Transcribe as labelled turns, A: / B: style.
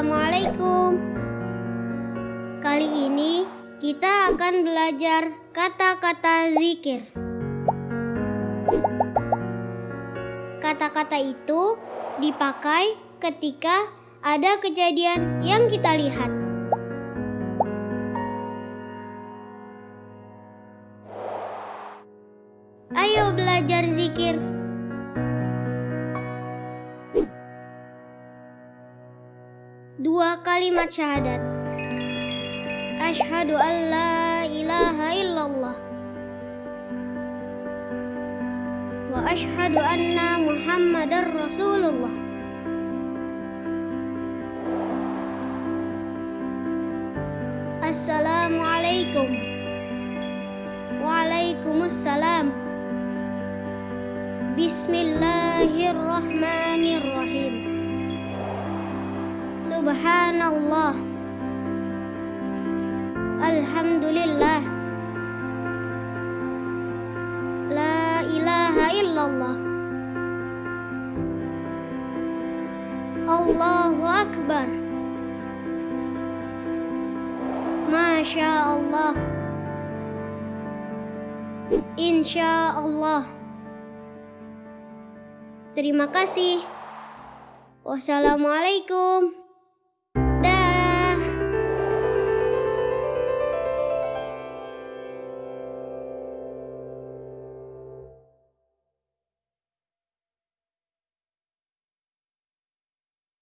A: Assalamualaikum. Kali ini kita akan belajar kata-kata zikir. Kata-kata itu dipakai ketika ada kejadian yang kita lihat. Dua kalimat syahadat. Ashhadu an la ilaha illallah. Wa ashhadu anna Muhammadar Rasulullah. Assalamualaikum. Waalaikumsalam. Bismillahirrahmanirrahim. Subhanallah. Alhamdulillah. La ilaha illallah. Allahu akbar. Masya Allah. Insya Allah. Terima kasih. Wassalamualaikum.